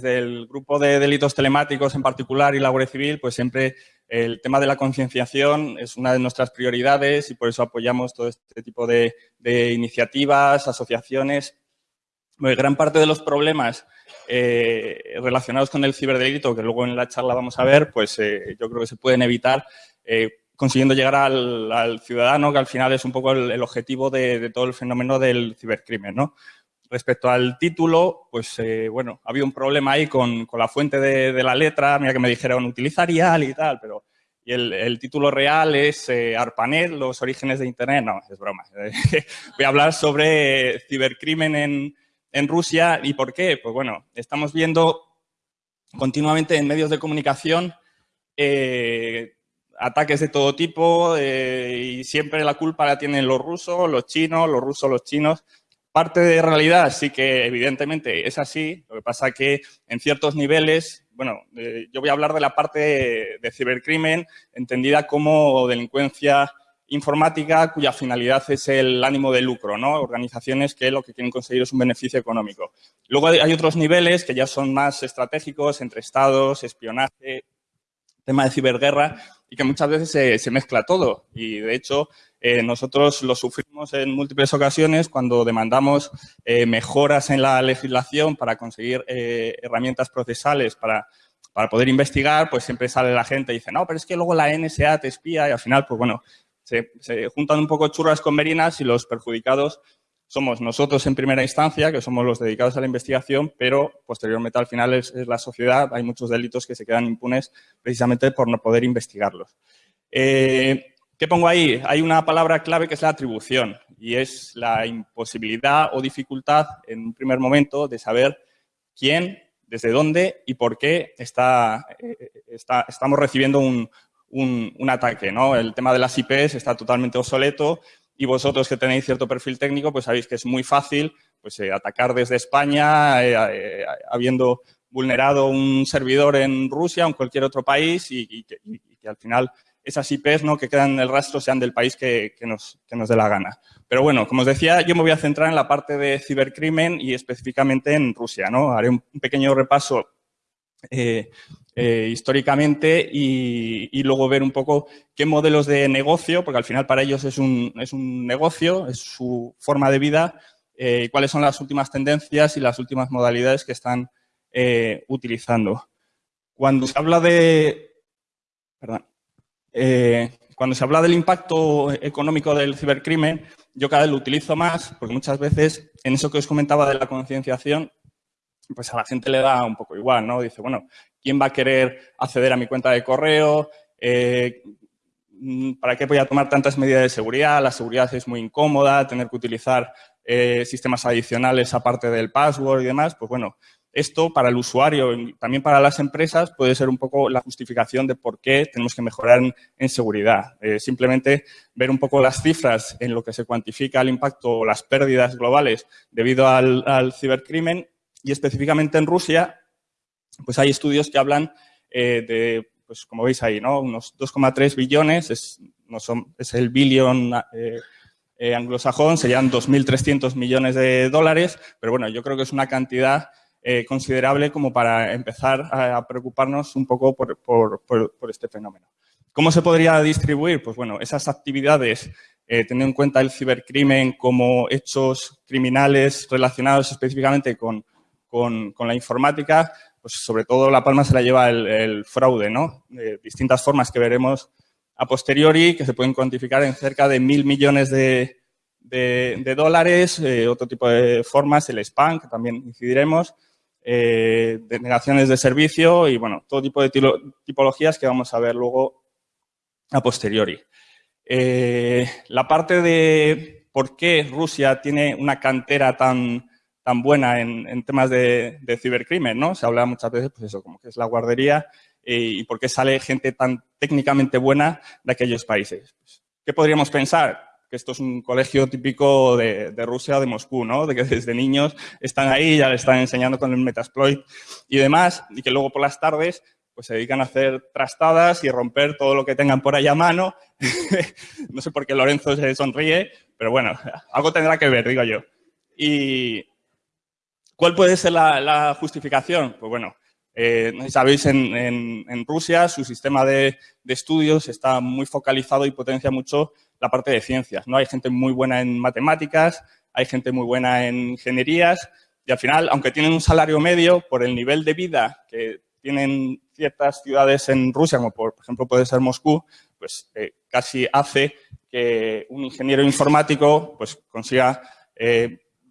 desde el grupo de delitos telemáticos en particular y la Guardia Civil, pues siempre el tema de la concienciación es una de nuestras prioridades y por eso apoyamos todo este tipo de, iniciativas, asociaciones. gran parte de los problemas eh, relacionados con el ciberdelito, que luego en la charla vamos a ver, pues eh, yo creo que se pueden evitar eh, consiguiendo llegar al, ciudadano, que al final es un poco el, objetivo de, todo el fenómeno del cibercrimen, ¿no? Respecto al título, pues eh, bueno, había un problema ahí con, la fuente de, la letra, mira que me dijeron utilizar IAL y tal, pero y el, título real es eh, ARPANET, los orígenes de Internet. No, es broma. Voy a hablar sobre cibercrimen en, en Rusia y por qué. Pues bueno, estamos viendo continuamente en medios de comunicación eh, ataques de todo tipo y siempre la culpa la tienen los rusos, los chinos, los rusos, los chinos. Parte de realidad sí que evidentemente es así, lo que pasa que en ciertos niveles, bueno, eh, yo voy a hablar de la parte de, cibercrimen entendida como delincuencia informática cuya finalidad es el ánimo de lucro, ¿no? Organizaciones que lo que quieren conseguir es un beneficio económico. Luego hay otros niveles que ya son más estratégicos entre estados, espionaje, tema de ciberguerra y que muchas veces se, mezcla todo. Y, de hecho, eh, nosotros lo sufrimos en múltiples ocasiones cuando demandamos eh, mejoras en la legislación para conseguir eh, herramientas procesales para, para poder investigar, pues siempre sale la gente y dice, no, pero es que luego la NSA te espía y al final, pues bueno, se, se juntan un poco churras con merinas y los perjudicados somos nosotros en primera instancia, que somos los dedicados a la investigación, pero posteriormente al final es, la sociedad. Hay muchos delitos que se quedan impunes precisamente por no poder investigarlos. Eh, ¿Qué pongo ahí? Hay una palabra clave que es la atribución y es la imposibilidad o dificultad en un primer momento de saber quién, desde dónde y por qué está, eh, estamos recibiendo un, un, ataque. ¿no? El tema de las IPs está totalmente obsoleto y vosotros que tenéis cierto perfil técnico, pues sabéis que es muy fácil pues, eh, atacar desde España, eh, habiendo vulnerado un servidor en Rusia o en cualquier otro país y, que, al final esas IPs ¿no? que quedan en el rastro sean del país que, nos, dé la gana. Pero bueno, como os decía, yo me voy a centrar en la parte de cibercrimen y específicamente en Rusia. ¿no? Haré un pequeño repaso eh, eh, históricamente y, luego ver un poco qué modelos de negocio, porque al final para ellos es un, es un negocio, es su forma de vida, eh, cuáles son las últimas tendencias y las últimas modalidades que están utilizando. Cuando se habla de... Perdón. Cuando se habla del impacto económico del cibercrimen, yo cada vez lo utilizo más, porque muchas veces en eso que os comentaba de la concienciación, pues a la gente le da un poco igual, ¿no? Dice, bueno, ¿quién va a querer acceder a mi cuenta de correo? Eh, ¿Para qué voy a tomar tantas medidas de seguridad? La seguridad es muy incómoda, tener que utilizar eh, sistemas adicionales aparte del password y demás. Pues bueno, esto para el usuario y también para las empresas puede ser un poco la justificación de por qué tenemos que mejorar en, seguridad. Eh, simplemente ver un poco las cifras en lo que se cuantifica el impacto o las pérdidas globales debido al cibercrimen y específicamente en Rusia, pues hay estudios que hablan eh, de, pues como veis ahí, ¿no? Unos 2,3 billones, es, no son, es el billón eh, anglosajón, serían 2.300 millones de dólares, pero bueno, yo creo que es una cantidad considerable como para empezar a, preocuparnos un poco por, por, por, este fenómeno. ¿Cómo se podría distribuir? Pues bueno, esas actividades, teniendo en cuenta el cibercrimen como hechos criminales relacionados específicamente con con, la informática, pues sobre todo la palma se la lleva el, fraude, ¿no? De distintas formas que veremos a posteriori, que se pueden cuantificar en cerca de mil millones de, dólares, eh, otro tipo de formas, el spam, que también incidiremos, eh, de servicio y, bueno, todo tipo de tipologías que vamos a ver luego a posteriori. Eh, la parte de por qué Rusia tiene una cantera tan, tan buena en, temas de, cibercrimen, ¿no? Se habla muchas veces, pues eso, como que es la guardería y, por qué sale gente tan técnicamente buena de aquellos países. ¿Qué podríamos pensar? Que esto es un colegio típico de, Rusia o de Moscú, ¿no? De que desde niños están ahí, ya le están enseñando con el Metasploit y demás, y que luego por las tardes pues se dedican a hacer trastadas y romper todo lo que tengan por ahí a mano. no sé por qué Lorenzo se sonríe, pero bueno, algo tendrá que ver, digo yo. Y, ¿Cuál puede ser la, justificación? Pues bueno, eh, sabéis, en, Rusia su sistema de, estudios está muy focalizado y potencia mucho la parte de ciencias. ¿no? Hay gente muy buena en matemáticas, hay gente muy buena en ingenierías y al final, aunque tienen un salario medio, por el nivel de vida que tienen ciertas ciudades en Rusia, como por, ejemplo puede ser Moscú, pues eh, casi hace que un ingeniero informático pues, consiga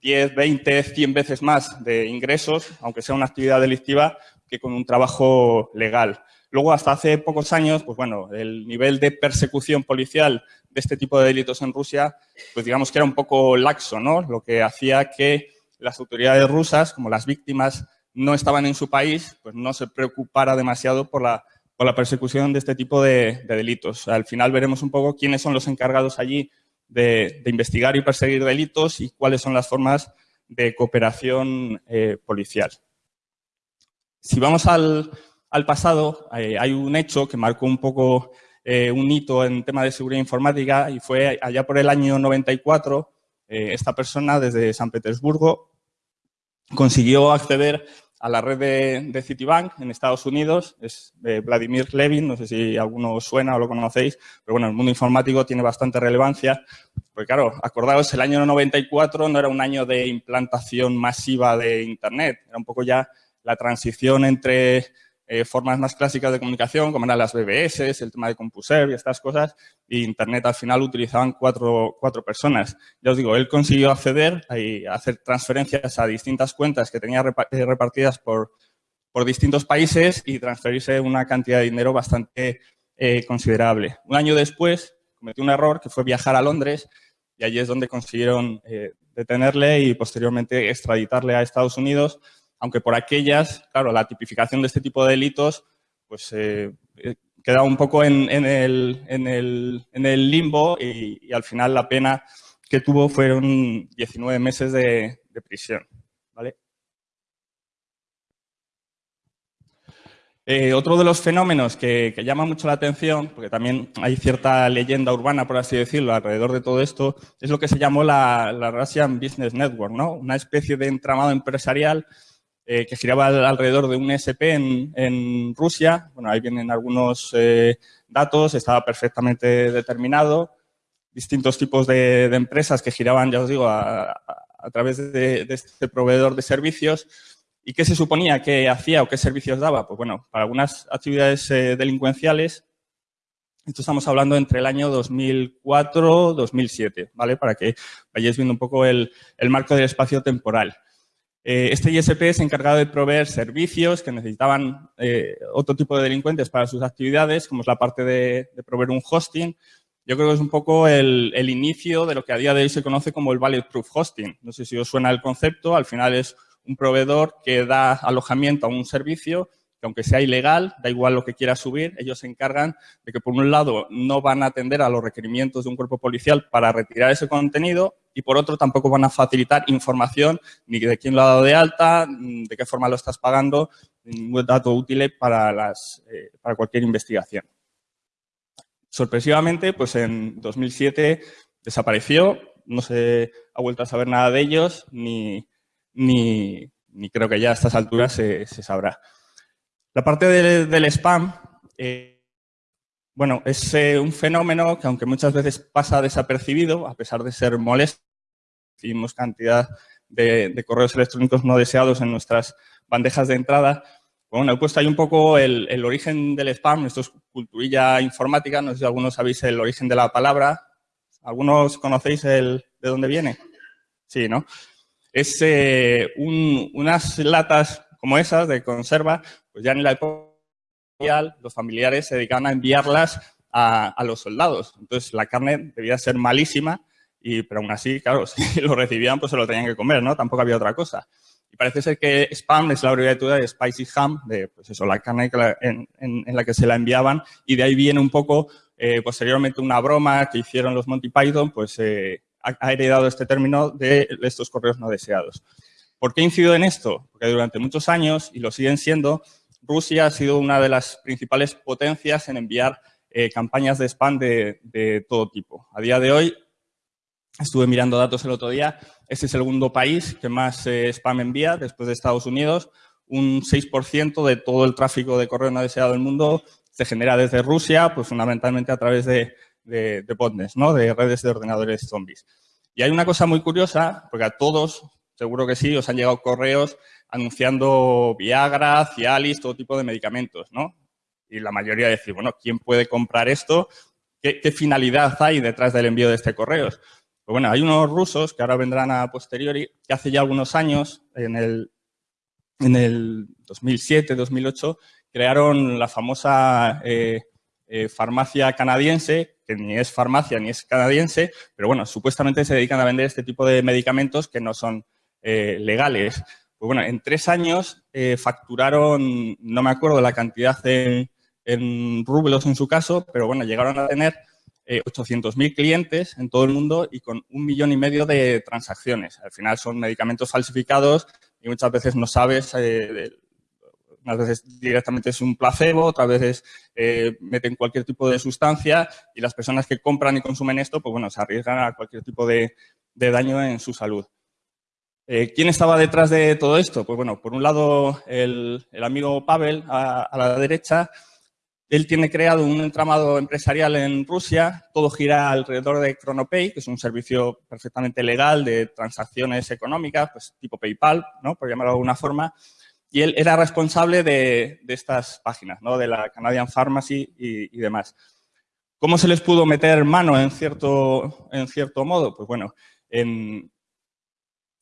10, 20, 100 veces más de ingresos, aunque sea una actividad delictiva, que con un trabajo legal. Luego, hasta hace pocos años, pues bueno, el nivel de persecución policial de este tipo de delitos en Rusia, pues digamos que era un poco laxo, ¿no? Lo que hacía que las autoridades rusas, como las víctimas no estaban en su país, pues no se preocupara demasiado por la, por la persecución de este tipo de, delitos. Al final veremos un poco quiénes son los encargados allí de, investigar y perseguir delitos y cuáles son las formas de cooperación eh, policial. Si vamos al, pasado, eh, hay un hecho que marcó un poco eh, un hito en tema de seguridad informática y fue allá por el año 94, esta persona desde San Petersburgo consiguió acceder a la red de, Citibank en Estados Unidos, es Vladimir Levin, no sé si alguno suena o lo conocéis, pero bueno, el mundo informático tiene bastante relevancia, porque claro, acordaos, el año 94 no era un año de implantación masiva de Internet, era un poco ya la transición entre eh, formas más clásicas de comunicación, como eran las BBS, el tema de CompuServe y estas cosas, y Internet al final utilizaban cuatro, cuatro personas. Ya os digo, él consiguió acceder y hacer transferencias a distintas cuentas que tenía eh, repartidas por, por distintos países y transferirse una cantidad de dinero bastante eh, considerable. Un año después cometió un error que fue viajar a Londres y allí es donde consiguieron detenerle y posteriormente extraditarle a Estados Unidos aunque por aquellas, claro, la tipificación de este tipo de delitos pues eh, eh, queda un poco en, el, limbo y, al final la pena que tuvo fueron 19 meses de, prisión. Eh, otro de los fenómenos que, llama mucho la atención, porque también hay cierta leyenda urbana, por así decirlo, alrededor de todo esto, es lo que se llamó la, la Russian Business Network, ¿no? Una especie de entramado empresarial eh, que giraba alrededor de un SP en, Rusia. Bueno, ahí vienen algunos eh, datos, estaba perfectamente determinado. Distintos tipos de, empresas que giraban, ya os digo, a, través de, este proveedor de servicios. ¿Y qué se suponía que hacía o qué servicios daba? Pues bueno, para algunas actividades eh, delincuenciales, esto estamos hablando entre el año 2004-2007, ¿vale? Para que vayáis viendo un poco el marco del espacio temporal. Eh, este ISP es encargado de proveer servicios que necesitaban eh, otro tipo de delincuentes para sus actividades, como es la parte de, proveer un hosting. Yo creo que es un poco el, inicio de lo que a día de hoy se conoce como el Valid Proof Hosting. No sé si os suena el concepto, al final es un proveedor que da alojamiento a un servicio que aunque sea ilegal, da igual lo que quiera subir, ellos se encargan de que por un lado no van a atender a los requerimientos de un cuerpo policial para retirar ese contenido y por otro tampoco van a facilitar información ni de quién lo ha dado de alta, de qué forma lo estás pagando, ningún dato útil para, las, eh, para cualquier investigación. Sorpresivamente, pues en 2007 desapareció, no se ha vuelto a saber nada de ellos, ni, ni, creo que ya a estas alturas se sabrá. La parte del spam, eh, bueno, es eh, un fenómeno que aunque muchas veces pasa desapercibido, a pesar de ser molesto, recibimos cantidad de, correos electrónicos no deseados en nuestras bandejas de entrada. Bueno, he puesto ahí un poco el, origen del spam, esto es culturilla informática, no sé si algunos sabéis el origen de la palabra. ¿Algunos conocéis el, de dónde viene? Sí, ¿no? Es eh, unas latas como esas de conserva, pues ya en la época los familiares se dedicaban a enviarlas a, los soldados. Entonces la carne debía ser malísima, y, pero aún así, claro, si lo recibían, pues se lo tenían que comer, ¿no? Tampoco había otra cosa. Y parece ser que spam es la abreviatura de spicy ham, de pues eso, la carne en, la que se la enviaban, y de ahí viene un poco, eh, posteriormente, una broma que hicieron los Monty Python, pues eh, ha heredado este término de estos correos no deseados. ¿Por qué incido en esto? Porque durante muchos años, y lo siguen siendo, Rusia ha sido una de las principales potencias en enviar eh, campañas de spam de, todo tipo. A día de hoy, Estuve mirando datos el otro día. Este es el segundo país que más eh, spam envía después de Estados Unidos. Un 6% de todo el tráfico de correo no deseado del mundo se genera desde Rusia, pues fundamentalmente a través de, de, botnets, ¿no? de redes de ordenadores zombies. Y hay una cosa muy curiosa, porque a todos, seguro que sí, os han llegado correos anunciando Viagra, Cialis, todo tipo de medicamentos, ¿no? Y la mayoría decir, bueno, ¿quién puede comprar esto? ¿Qué, finalidad hay detrás del envío de este correo? Pues bueno, hay unos rusos que ahora vendrán a posteriori, que hace ya algunos años, en el, en el 2007, 2008, crearon la famosa eh, eh, farmacia canadiense, que ni es farmacia ni es canadiense, pero bueno, supuestamente se dedican a vender este tipo de medicamentos que no son eh, legales. Pues bueno, en tres años facturaron, no me acuerdo la cantidad en, rublos en su caso, pero bueno, llegaron a tener 800.000 clientes en todo el mundo y con un millón y medio de transacciones. Al final son medicamentos falsificados y muchas veces no sabes unas veces directamente es un placebo, otras veces eh, meten cualquier tipo de sustancia y las personas que compran y consumen esto, pues bueno, se arriesgan a cualquier tipo de, daño en su salud. Eh, ¿Quién estaba detrás de todo esto? Pues bueno, por un lado el, amigo Pavel a, la derecha, él tiene creado un entramado empresarial en Rusia, todo gira alrededor de Chronopay, que es un servicio perfectamente legal de transacciones económicas, pues tipo PayPal, ¿no? por llamarlo de alguna forma, y él era responsable de, estas páginas, ¿no? de la Canadian Pharmacy y, demás. ¿Cómo se les pudo meter mano en cierto, en cierto modo? Pues bueno,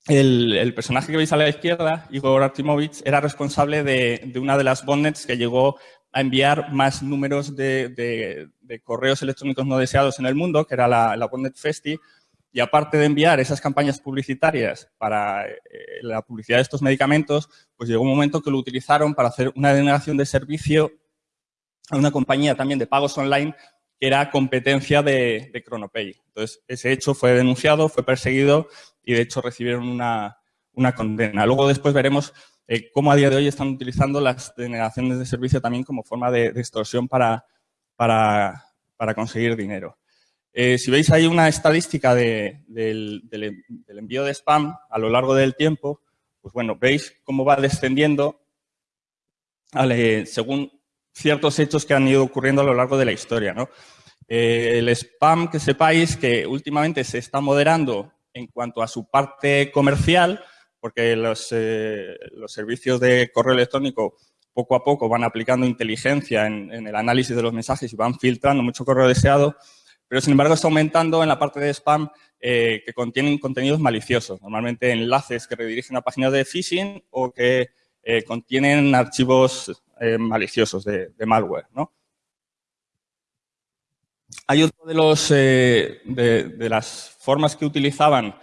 el, personaje que veis a la izquierda, Igor Artimovich, era responsable de, una de las botnets que llegó a enviar más números de, correos electrónicos no deseados en el mundo, que era la, la Festi, y aparte de enviar esas campañas publicitarias para eh, la publicidad de estos medicamentos, pues llegó un momento que lo utilizaron para hacer una denegación de servicio a una compañía también de pagos online que era competencia de, de. Entonces, ese hecho fue denunciado, fue perseguido y, de hecho, recibieron una, condena. Luego, después veremos eh, cómo a día de hoy están utilizando las denegaciones de servicio también como forma de, extorsión para, para conseguir dinero. Eh, si veis ahí una estadística del, envío de spam a lo largo del tiempo, pues bueno, veis cómo va descendiendo según ciertos hechos que han ido ocurriendo a lo largo de la historia. Eh, el spam, que sepáis que últimamente se está moderando en cuanto a su parte comercial, porque los, eh, servicios de correo electrónico poco a poco van aplicando inteligencia en, el análisis de los mensajes y van filtrando mucho correo deseado, pero sin embargo está aumentando en la parte de spam eh, que contienen contenidos maliciosos, normalmente enlaces que redirigen a páginas de phishing o que eh, contienen archivos maliciosos de, malware. ¿no? Hay otro de, los, de, las formas que utilizaban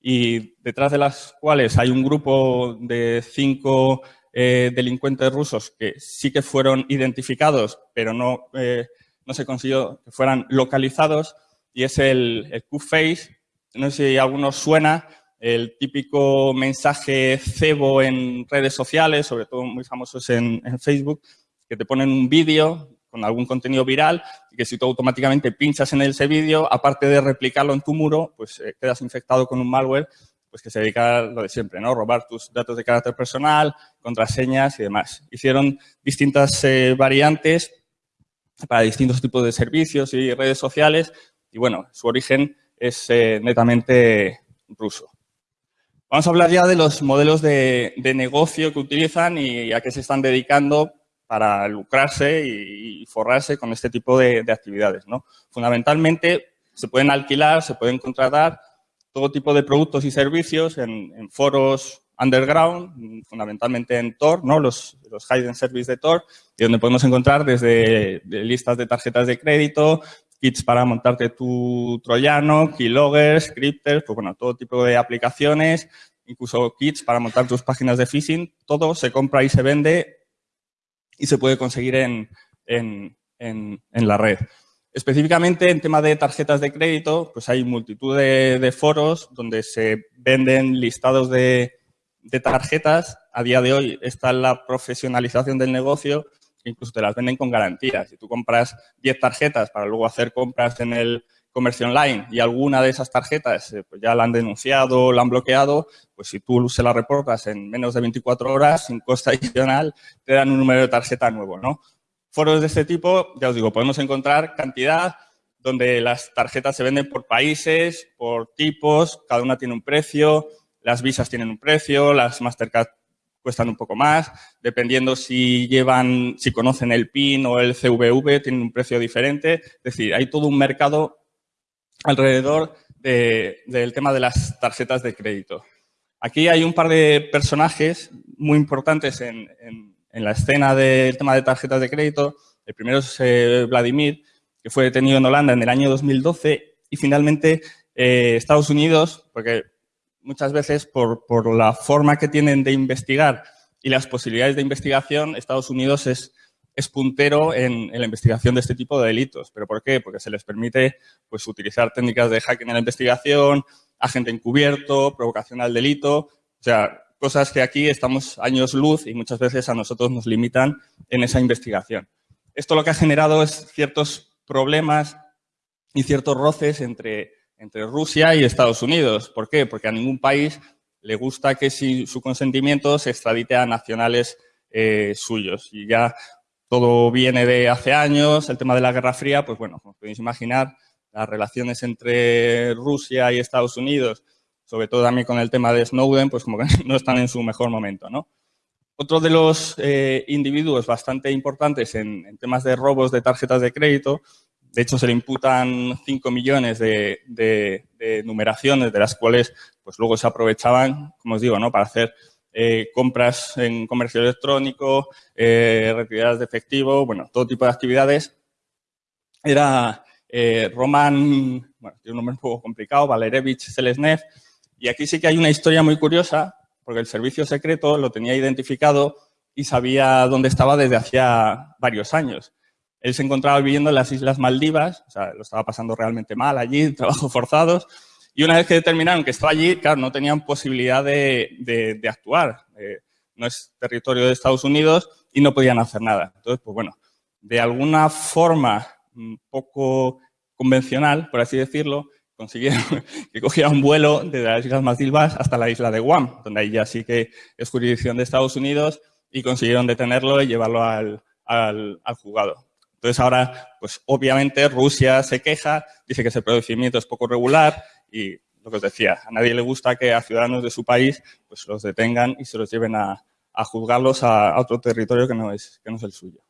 y detrás de las cuales hay un grupo de cinco delincuentes rusos que sí que fueron identificados, pero no no se consiguió que fueran localizados y es el, el Q-Face. No sé si a algunos suena, el típico mensaje cebo en redes sociales, sobre todo muy famosos en, Facebook, que te ponen un vídeo con algún contenido viral que si tú automáticamente pinchas en ese vídeo, aparte de replicarlo en tu muro, pues eh, quedas infectado con un malware pues que se dedica a lo de siempre, ¿no? Robar tus datos de carácter personal, contraseñas y demás. Hicieron distintas eh, variantes para distintos tipos de servicios y redes sociales. Y bueno, su origen es eh, netamente ruso. Vamos a hablar ya de los modelos de, negocio que utilizan y a qué se están dedicando para lucrarse y, forrarse con este tipo de, actividades. ¿no? Fundamentalmente, se pueden alquilar, se pueden contratar todo tipo de productos y servicios en foros underground, fundamentalmente en Tor, ¿no? los, hidden service de Tor, y donde podemos encontrar desde listas de tarjetas de crédito, kits para montarte tu troyano, keyloggers, scripters, pues bueno, todo tipo de aplicaciones, incluso kits para montar tus páginas de phishing, todo se compra y se vende y se puede conseguir en, en, en, la red. Específicamente en tema de tarjetas de crédito, pues hay multitud de foros donde se venden listados de, de tarjetas, a día de hoy está la profesionalización del negocio, incluso te las venden con garantías. Si tú compras 10 tarjetas para luego hacer compras en el, comercio online y alguna de esas tarjetas eh, pues ya la han denunciado, la han bloqueado, pues si tú se la reportas en menos de 24 horas, sin coste adicional, te dan un número de tarjeta nuevo, ¿no? Foros de este tipo, ya os digo, podemos encontrar cantidad donde las tarjetas se venden por países, por tipos, cada una tiene un precio, las visas tienen un precio, las Mastercard cuestan un poco más, dependiendo si llevan, si conocen el PIN o el CVV, tienen un precio diferente. Es decir, hay todo un mercado alrededor del tema de las tarjetas de crédito. Aquí hay un par de personajes muy importantes en, la escena del tema de tarjetas de crédito. El primero es eh, Vladimir, que fue detenido en Holanda en el año 2012 y finalmente eh, Estados Unidos, porque muchas veces por, la forma que tienen de investigar y las posibilidades de investigación, Estados Unidos es, es puntero en, la investigación de este tipo de delitos. ¿Pero por qué? Porque se les permite pues, utilizar técnicas de hacking en la investigación, agente encubierto, provocación al delito, o sea, cosas que aquí estamos años luz y muchas veces a nosotros nos limitan en esa investigación. Esto lo que ha generado es ciertos problemas y ciertos roces entre entre Rusia y Estados Unidos. ¿Por qué? Porque a ningún país le gusta que sin su consentimiento se extradite a nacionales eh, suyos. Y ya todo viene de hace años, el tema de la Guerra Fría, pues bueno, como podéis imaginar, las relaciones entre Rusia y Estados Unidos, sobre todo también con el tema de Snowden, pues como que no están en su mejor momento, ¿no? Otro de los eh, individuos bastante importantes en, temas de robos de tarjetas de crédito de hecho, se le imputan 5 millones de, numeraciones, de las cuales pues luego se aprovechaban, como os digo, ¿no? para hacer eh, compras en comercio electrónico, eh, retiradas de efectivo, bueno, todo tipo de actividades. Era eh, Roman, bueno, tiene un nombre un poco complicado, Valerevich Selesnev, y aquí sí que hay una historia muy curiosa, porque el servicio secreto lo tenía identificado y sabía dónde estaba desde hacía varios años. Él se encontraba viviendo en las Islas Maldivas, o sea, lo estaba pasando realmente mal allí, trabajos forzados, y una vez que determinaron que estaba allí, claro, no tenían posibilidad de, actuar. Eh, no es territorio de Estados Unidos y no podían hacer nada. Entonces, pues bueno, de alguna forma un poco convencional, por así decirlo, consiguieron que cogiera un vuelo desde las Islas Maldivas hasta la isla de Guam, donde ahí ya sí que es jurisdicción de Estados Unidos, y consiguieron detenerlo y llevarlo al, al, al juzgado. Entonces ahora, pues obviamente Rusia se queja, dice que ese procedimiento es poco regular y lo que os decía, a nadie le gusta que a ciudadanos de su país pues los detengan y se los lleven a, juzgarlos a, otro territorio que no, es, que no es el suyo.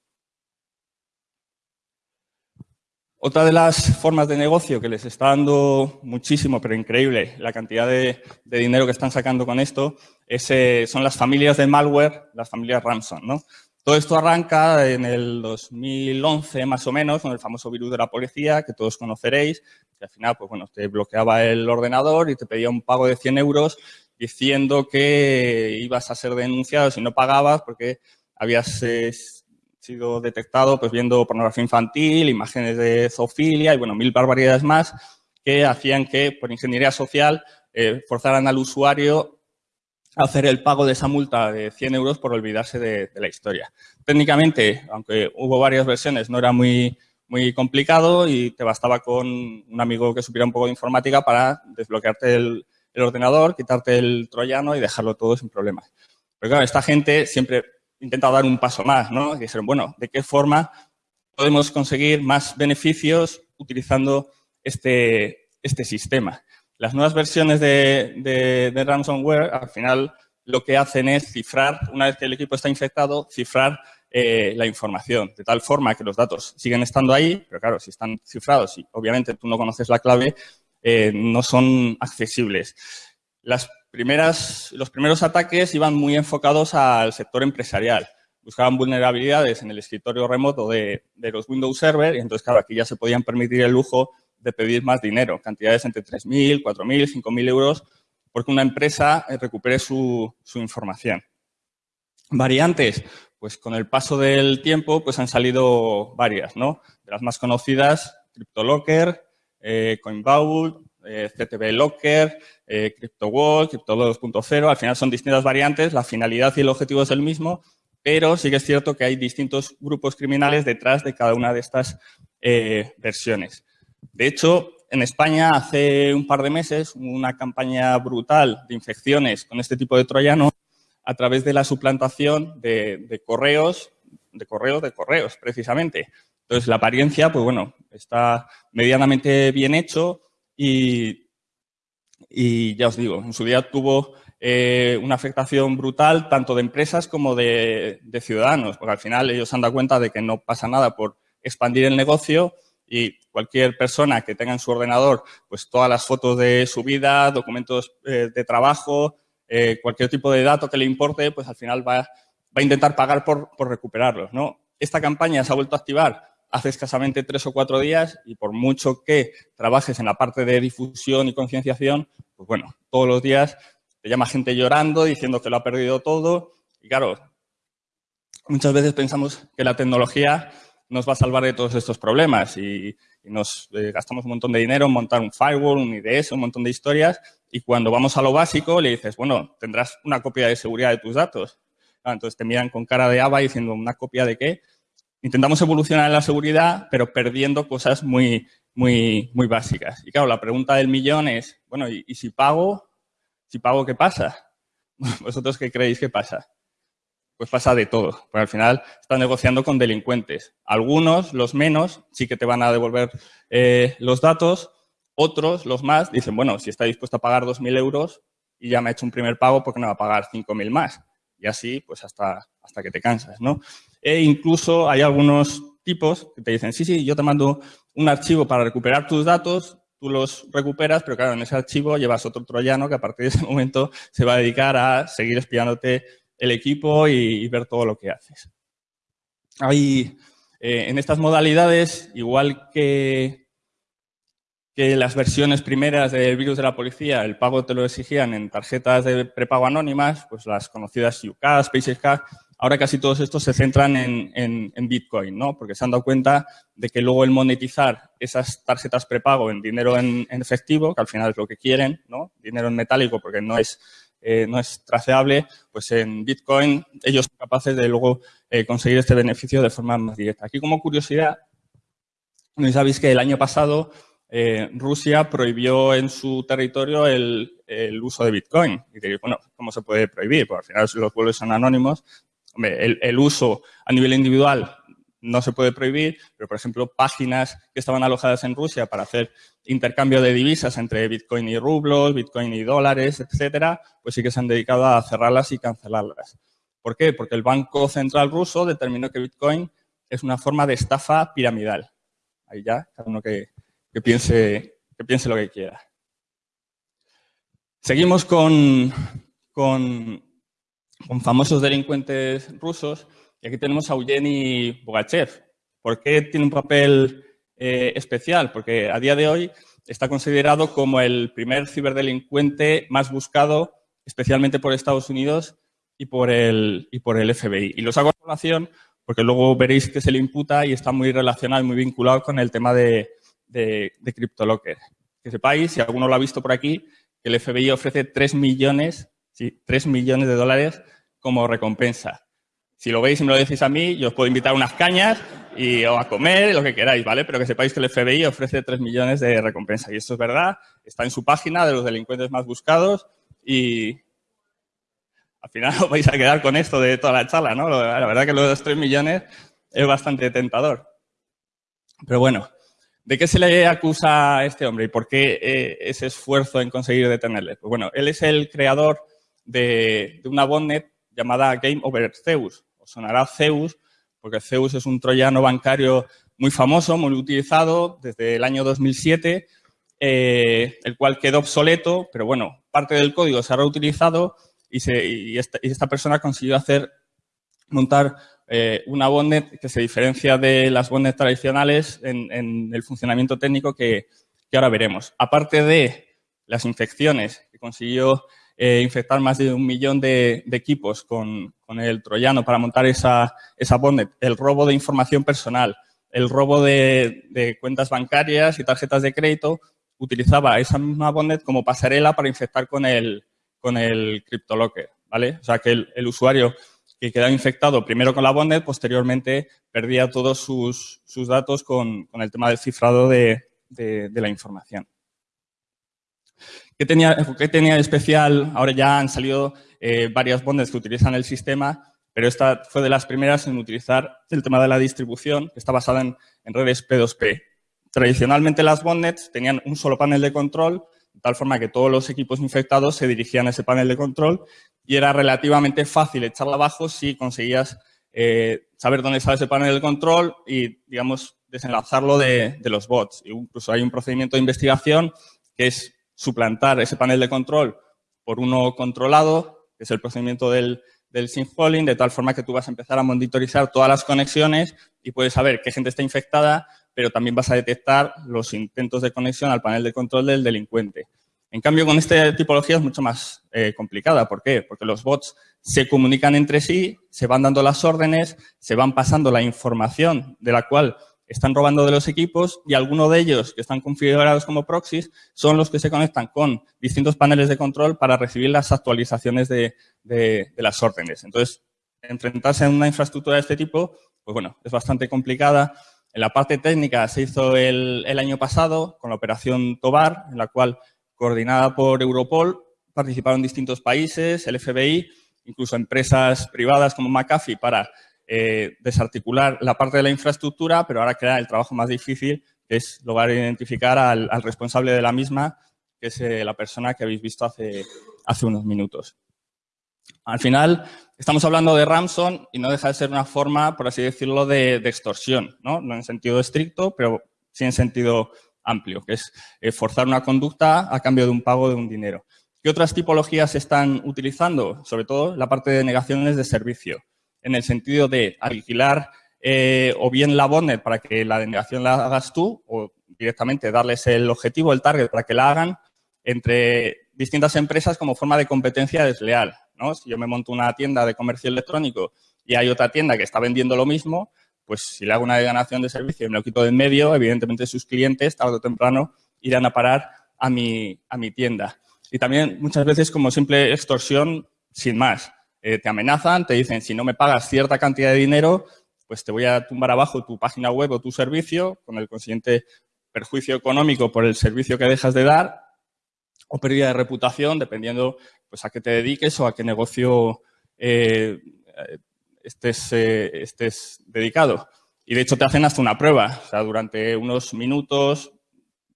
Otra de las formas de negocio que les está dando muchísimo, pero increíble, la cantidad de, dinero que están sacando con esto, es, eh, son las familias de malware, las familias Ramson. ¿no? Todo esto arranca en el 2011 más o menos con el famoso virus de la policía que todos conoceréis, que al final pues bueno, te bloqueaba el ordenador y te pedía un pago de 100 euros diciendo que ibas a ser denunciado si no pagabas porque habías eh, sido detectado pues viendo pornografía infantil, imágenes de zoofilia y bueno, mil barbaridades más que hacían que por ingeniería social eh, forzaran al usuario hacer el pago de esa multa de 100 euros por olvidarse de, la historia. Técnicamente, aunque hubo varias versiones, no era muy, muy complicado y te bastaba con un amigo que supiera un poco de informática para desbloquearte el, ordenador, quitarte el troyano y dejarlo todo sin problemas. Pero claro, esta gente siempre intenta dar un paso más, ¿no? Y dijeron, bueno, ¿de qué forma podemos conseguir más beneficios utilizando este, este sistema? Las nuevas versiones de, ransomware, al final, lo que hacen es cifrar, una vez que el equipo está infectado, cifrar eh, la información, de tal forma que los datos siguen estando ahí, pero claro, si están cifrados y obviamente tú no conoces la clave, eh, no son accesibles. Las primeras, los primeros ataques iban muy enfocados al sector empresarial. Buscaban vulnerabilidades en el escritorio remoto de, los Windows Server y entonces, claro, aquí ya se podían permitir el lujo de pedir más dinero, cantidades entre 3.000, 4.000, 5.000 euros, porque una empresa eh, recupere su, información. Variantes, pues con el paso del tiempo pues han salido varias, ¿no? De las más conocidas, CryptoLocker, eh, Coinvault, eh, CTB Locker, eh, CryptoWall, Crypto 2.0, al final son distintas variantes, la finalidad y el objetivo es el mismo, pero sí que es cierto que hay distintos grupos criminales detrás de cada una de estas versiones. De hecho, en España hace un par de meses una campaña brutal de infecciones con este tipo de troyano a través de la suplantación de, correos, de correos, de correos, precisamente. Entonces, la apariencia, pues bueno, está medianamente bien hecho y, ya os digo, en su día tuvo eh, una afectación brutal tanto de empresas como de, de ciudadanos, porque al final ellos se han dado cuenta de que no pasa nada por expandir el negocio y cualquier persona que tenga en su ordenador pues todas las fotos de su vida, documentos eh, de trabajo, eh, cualquier tipo de dato que le importe, pues al final va, a intentar pagar por, por recuperarlos. ¿no? Esta campaña se ha vuelto a activar hace escasamente tres o cuatro días y por mucho que trabajes en la parte de difusión y concienciación, pues bueno, todos los días te llama gente llorando, diciendo que lo ha perdido todo y claro, muchas veces pensamos que la tecnología nos va a salvar de todos estos problemas y, nos eh, gastamos un montón de dinero en montar un firewall, un IDS, un montón de historias y cuando vamos a lo básico le dices, bueno, tendrás una copia de seguridad de tus datos. Ah, entonces te miran con cara de aba diciendo, ¿una copia de qué? Intentamos evolucionar en la seguridad, pero perdiendo cosas muy, muy, muy básicas. Y claro, la pregunta del millón es, bueno, ¿y, y si pago? Si pago, ¿qué pasa? ¿Vosotros qué creéis que pasa? Pues pasa de todo. Porque al final estás negociando con delincuentes. Algunos, los menos, sí que te van a devolver eh, los datos. Otros, los más, dicen, bueno, si está dispuesto a pagar 2.000 euros y ya me ha hecho un primer pago, ¿por qué no va a pagar 5.000 más? Y así, pues hasta, hasta que te cansas, ¿no? E incluso hay algunos tipos que te dicen, sí, sí, yo te mando un archivo para recuperar tus datos, tú los recuperas, pero claro, en ese archivo llevas otro troyano que a partir de ese momento se va a dedicar a seguir espiándote el equipo y, ver todo lo que haces. Hay, eh, en estas modalidades, igual que, que las versiones primeras del virus de la policía, el pago te lo exigían en tarjetas de prepago anónimas, pues las conocidas UCAS, SpaceCard, ahora casi todos estos se centran en, en, Bitcoin, ¿no? Porque se han dado cuenta de que luego el monetizar esas tarjetas prepago en dinero en, en, efectivo, que al final es lo que quieren, ¿no? Dinero en metálico porque no es eh, no es traceable, pues en Bitcoin ellos son capaces de luego eh, conseguir este beneficio de forma más directa. Aquí como curiosidad, no sabéis que el año pasado eh, Rusia prohibió en su territorio el, uso de Bitcoin. Y diréis, bueno, ¿cómo se puede prohibir? Pues al final los pueblos son anónimos. el, el uso a nivel individual no se puede prohibir, pero por ejemplo páginas que estaban alojadas en Rusia para hacer intercambio de divisas entre Bitcoin y rublos, Bitcoin y dólares, etcétera, pues sí que se han dedicado a cerrarlas y cancelarlas. ¿Por qué? Porque el Banco Central ruso determinó que Bitcoin es una forma de estafa piramidal. Ahí ya, cada uno que, piense, que piense lo que quiera. Seguimos con, con, con famosos delincuentes rusos y aquí tenemos a Eugeni Bogachev. ¿Por qué tiene un papel eh, especial? Porque a día de hoy está considerado como el primer ciberdelincuente más buscado, especialmente por Estados Unidos y por el, FBI. Y los hago a colación porque luego veréis que se le imputa y está muy relacionado y muy vinculado con el tema de, de, de CryptoLocker. Que sepáis, si alguno lo ha visto por aquí, que el FBI ofrece 3 millones, sí, 3 millones de dólares como recompensa. Si lo veis y me lo decís a mí, yo os puedo invitar a unas cañas y, o a comer, lo que queráis, ¿vale? Pero que sepáis que el FBI ofrece 3 millones de recompensa. Y esto es verdad, está en su página de los delincuentes más buscados y al final os vais a quedar con esto de toda la charla, ¿no? La verdad que lo de los 3 millones es bastante tentador. Pero bueno, ¿de qué se le acusa a este hombre y por qué eh, ese esfuerzo en conseguir detenerle? Pues bueno, él es el creador de, de una botnet llamada Game Over Zeus sonará Zeus, porque Zeus es un troyano bancario muy famoso, muy utilizado desde el año 2007, eh, el cual quedó obsoleto, pero bueno, parte del código se ha reutilizado y, esta, persona consiguió hacer, montar eh, una botnet que se diferencia de las botnets tradicionales en, el funcionamiento técnico que, que ahora veremos. Aparte de las infecciones que consiguió eh, infectar más de un millón de, equipos con, el troyano para montar esa, esa el robo de información personal, el robo de, cuentas bancarias y tarjetas de crédito, utilizaba esa misma botnet como pasarela para infectar con el, con el CryptoLocker, ¿vale? O sea, que el, usuario que quedaba infectado primero con la botnet, posteriormente perdía todos sus, datos con, el tema del cifrado de, la información. ¿Qué tenía, tenía, de especial? Ahora ya han salido eh, varias bondes que utilizan el sistema, pero esta fue de las primeras en utilizar el tema de la distribución, que está basada en, redes P2P. Tradicionalmente las bondnets tenían un solo panel de control, de tal forma que todos los equipos infectados se dirigían a ese panel de control y era relativamente fácil echarla abajo si conseguías eh, saber dónde estaba ese panel de control y, digamos, desenlazarlo de, de los bots. Incluso hay un procedimiento de investigación que es suplantar ese panel de control por uno controlado, que es el procedimiento del, del polling, de tal forma que tú vas a empezar a monitorizar todas las conexiones y puedes saber qué gente está infectada, pero también vas a detectar los intentos de conexión al panel de control del delincuente. En cambio, con esta tipología es mucho más eh, complicada. ¿Por qué? Porque los bots se comunican entre sí, se van dando las órdenes, se van pasando la información de la cual están robando de los equipos y algunos de ellos que están configurados como proxies son los que se conectan con distintos paneles de control para recibir las actualizaciones de, las órdenes. Entonces, enfrentarse a una infraestructura de este tipo, pues bueno, es bastante complicada. En la parte técnica se hizo el, el año pasado con la operación TOBAR, en la cual, coordinada por Europol, participaron distintos países, el FBI, incluso empresas privadas como McAfee para eh, desarticular la parte de la infraestructura, pero ahora queda el trabajo más difícil, que es lograr identificar al, responsable de la misma, que es eh, la persona que habéis visto hace, unos minutos. Al final, estamos hablando de Ramson y no deja de ser una forma, por así decirlo, de, extorsión, ¿no? no en sentido estricto, pero sí en sentido amplio, que es eh, forzar una conducta a cambio de un pago de un dinero. ¿Qué otras tipologías se están utilizando? Sobre todo la parte de negaciones de servicio en el sentido de alquilar eh, o bien la bonnet para que la denegación la hagas tú o directamente darles el objetivo, el target para que la hagan entre distintas empresas como forma de competencia desleal. ¿no? Si yo me monto una tienda de comercio electrónico y hay otra tienda que está vendiendo lo mismo, pues si le hago una denegación de servicio y me lo quito de en medio, evidentemente sus clientes tarde o temprano irán a parar a mi, a mi tienda. Y también muchas veces como simple extorsión sin más. Eh, te amenazan, te dicen, si no me pagas cierta cantidad de dinero, pues te voy a tumbar abajo tu página web o tu servicio, con el consiguiente perjuicio económico por el servicio que dejas de dar, o pérdida de reputación, dependiendo pues, a qué te dediques o a qué negocio eh, estés, eh, estés dedicado. Y de hecho te hacen hasta una prueba. O sea, durante unos minutos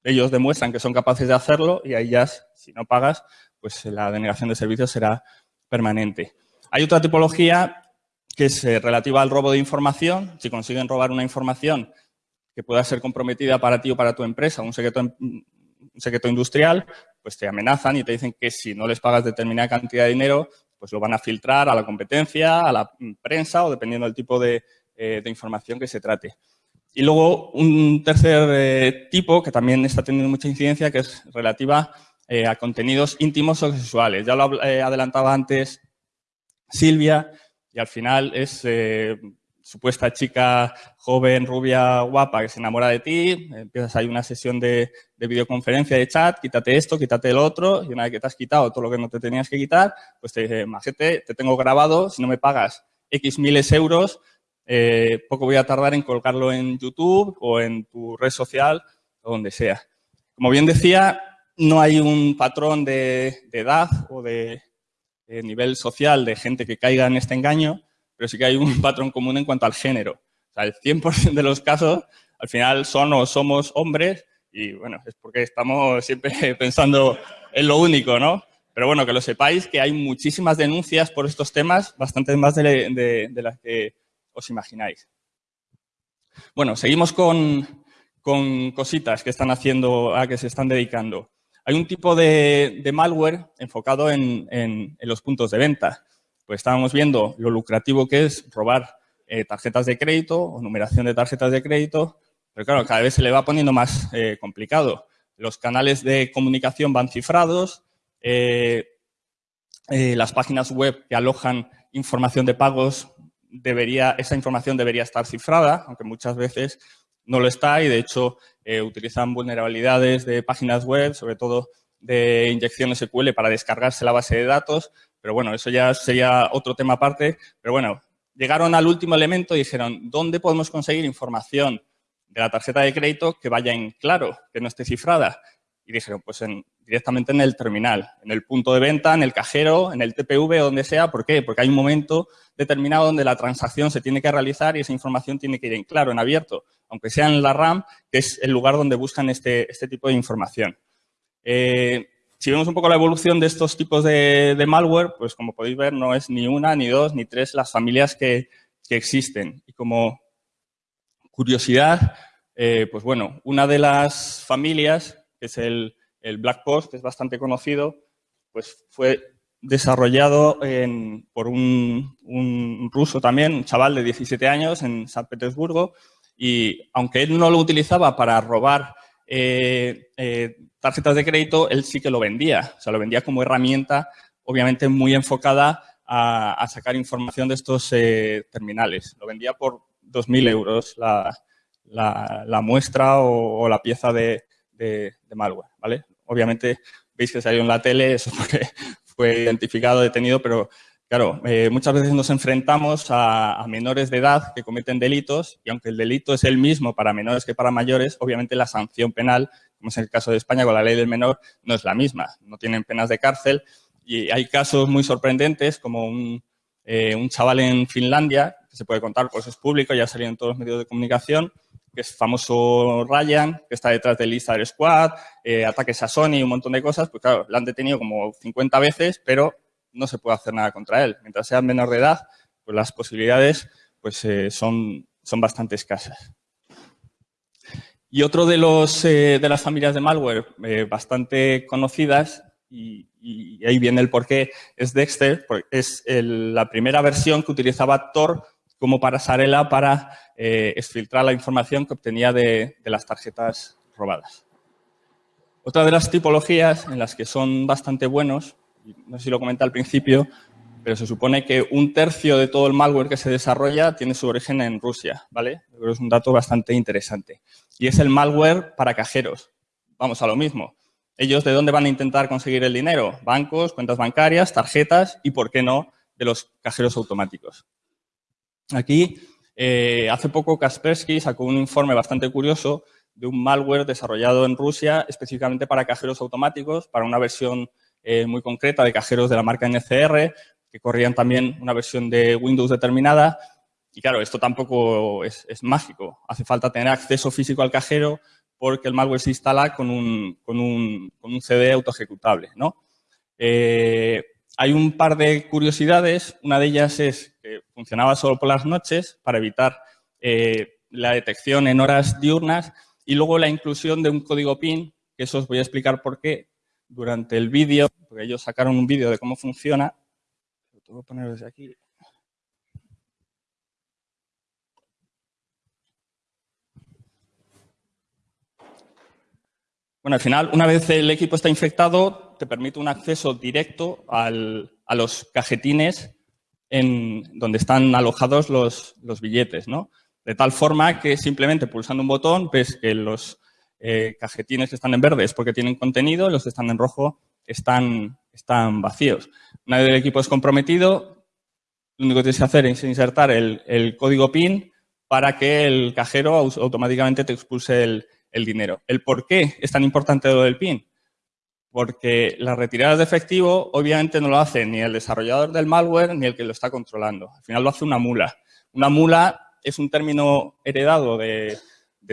ellos demuestran que son capaces de hacerlo y ahí ya, si no pagas, pues la denegación de servicios será permanente. Hay otra tipología que es eh, relativa al robo de información. Si consiguen robar una información que pueda ser comprometida para ti o para tu empresa, un secreto, un secreto industrial, pues te amenazan y te dicen que si no les pagas determinada cantidad de dinero, pues lo van a filtrar a la competencia, a la prensa o dependiendo del tipo de, eh, información que se trate. Y luego un tercer eh, tipo que también está teniendo mucha incidencia, que es relativa a contenidos íntimos o sexuales. Ya lo adelantaba antes Silvia y al final es eh, supuesta chica joven, rubia, guapa que se enamora de ti, empiezas ahí una sesión de, videoconferencia, de chat, quítate esto, quítate el otro y una vez que te has quitado todo lo que no te tenías que quitar, pues te dice, majete, te tengo grabado, si no me pagas X miles euros, eh, poco voy a tardar en colgarlo en YouTube o en tu red social o donde sea. Como bien decía, no hay un patrón de edad o de nivel social de gente que caiga en este engaño, pero sí que hay un patrón común en cuanto al género. O sea, el 100% de los casos al final son o somos hombres y bueno, es porque estamos siempre pensando en lo único, ¿no? Pero bueno, que lo sepáis que hay muchísimas denuncias por estos temas, bastante más de, las que os imagináis. Bueno, seguimos con, con, cositas que están haciendo, a que se están dedicando. Hay un tipo de, malware enfocado en, los puntos de venta. Pues estábamos viendo lo lucrativo que es robar eh, tarjetas de crédito o numeración de tarjetas de crédito, pero claro, cada vez se le va poniendo más eh, complicado. Los canales de comunicación van cifrados, eh, las páginas web que alojan información de pagos, debería, esa información debería estar cifrada, aunque muchas veces no lo está y de hecho eh, utilizan vulnerabilidades de páginas web, sobre todo de inyección SQL para descargarse la base de datos, pero bueno, eso ya sería otro tema aparte, pero bueno, llegaron al último elemento y dijeron, ¿dónde podemos conseguir información de la tarjeta de crédito que vaya en claro, que no esté cifrada. Dijeron, pues directamente en el terminal, en el punto de venta, en el cajero, en el TPV, donde sea. ¿Por qué? Porque hay un momento determinado donde la transacción se tiene que realizar y esa información tiene que ir en claro, en abierto, aunque sea en la RAM, que es el lugar donde buscan este, este tipo de información. Eh, si vemos un poco la evolución de estos tipos de, malware, pues como podéis ver, no es ni una, ni dos, ni tres las familias que, existen. Y como curiosidad, eh, pues bueno, una de las familias, que es el, Black Post, que es bastante conocido, pues fue desarrollado por un, ruso también, un chaval de 17 años en San Petersburgo, y aunque él no lo utilizaba para robar eh, eh, tarjetas de crédito, él sí que lo vendía. O sea, lo vendía como herramienta, obviamente muy enfocada a, sacar información de estos eh, terminales. Lo vendía por 2.000 euros la, muestra o, la pieza de, malware, ¿vale? Obviamente, veis que salió en la tele, eso fue, fue identificado, detenido, pero Claro, eh, muchas veces nos enfrentamos a, menores de edad que cometen delitos y aunque el delito es el mismo para menores que para mayores, obviamente la sanción penal, como es el caso de España con la ley del menor, no es la misma. No tienen penas de cárcel y hay casos muy sorprendentes como un, eh, chaval en Finlandia, que se puede contar, pues es público, ya salido en todos los medios de comunicación, que es famoso Ryan, que está detrás del Lizard Squad, eh, ataques a Sony, un montón de cosas, pues claro, lo han detenido como 50 veces, pero no se puede hacer nada contra él. Mientras sea menor de edad, pues las posibilidades pues, eh, son, son bastante escasas. Y otro de, los, eh, de las familias de malware bastante conocidas, y, ahí viene el porqué, es Dexter, es la primera versión que utilizaba Tor como pasarela para exfiltrar la información que obtenía de, las tarjetas robadas. Otra de las tipologías en las que son bastante buenos no sé si lo comenté al principio, pero se supone que un tercio de todo el malware que se desarrolla tiene su origen en Rusia, ¿vale? es un dato bastante interesante. Y es el malware para cajeros. Vamos a lo mismo. ¿Ellos de dónde van a intentar conseguir el dinero? Bancos, cuentas bancarias, tarjetas y, ¿por qué no?, de los cajeros automáticos. Aquí, eh, hace poco Kaspersky sacó un informe bastante curioso de un malware desarrollado en Rusia específicamente para cajeros automáticos, para una versión eh, muy concreta de cajeros de la marca NCR, que corrían también una versión de Windows determinada. Y claro, esto tampoco es, mágico. Hace falta tener acceso físico al cajero porque el malware se instala con un, con un, con un CD autoejecutable. ¿no? Eh, hay un par de curiosidades. Una de ellas es que funcionaba solo por las noches para evitar eh, la detección en horas diurnas y luego la inclusión de un código PIN, que eso os voy a explicar por qué, durante el vídeo, porque ellos sacaron un vídeo de cómo funciona. Lo tengo que poner desde aquí. Bueno, al final, una vez el equipo está infectado, te permite un acceso directo a los cajetines en donde están alojados los, billetes, ¿no? De tal forma que simplemente pulsando un botón ves que los eh, cajetines que están en verde es porque tienen contenido, los que están en rojo están, vacíos. Una vez el equipo es comprometido, lo único que tienes que hacer es insertar el, código PIN para que el cajero automáticamente te expulse el, dinero. ¿El por qué es tan importante lo del PIN? Porque las retiradas de efectivo obviamente no lo hace ni el desarrollador del malware ni el que lo está controlando. Al final lo hace una mula. Una mula es un término heredado de,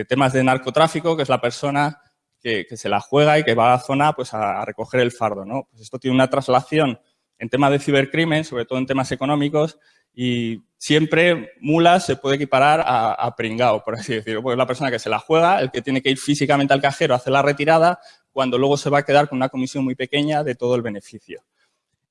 temas de narcotráfico, que es la persona que, se la juega y que va a la zona pues, a, recoger el fardo. ¿no? Pues esto tiene una traslación en temas de cibercrimen, sobre todo en temas económicos, y siempre mula se puede equiparar a, pringao, por así decirlo. Pues es la persona que se la juega, el que tiene que ir físicamente al cajero a hacer la retirada, cuando luego se va a quedar con una comisión muy pequeña de todo el beneficio.